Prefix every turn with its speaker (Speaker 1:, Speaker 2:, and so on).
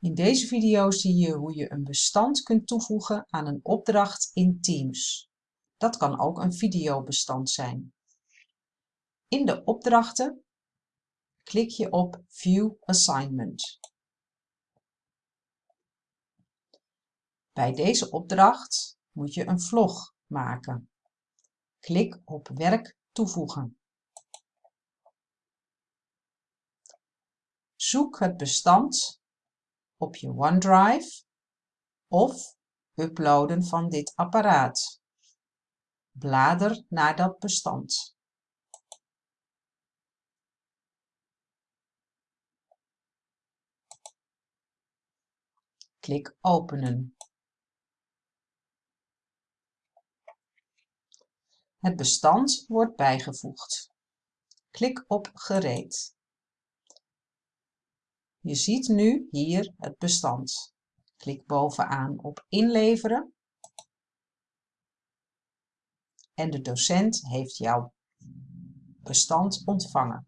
Speaker 1: In deze video zie je hoe je een bestand kunt toevoegen aan een opdracht in Teams. Dat kan ook een videobestand zijn. In de opdrachten klik je op View Assignment. Bij deze opdracht moet je een vlog maken. Klik op Werk toevoegen. Zoek het bestand op je OneDrive of uploaden van dit apparaat. Blader naar dat bestand. Klik openen. Het bestand wordt bijgevoegd. Klik op gereed. Je ziet nu hier het bestand. Klik bovenaan op inleveren. En de docent heeft jouw bestand ontvangen.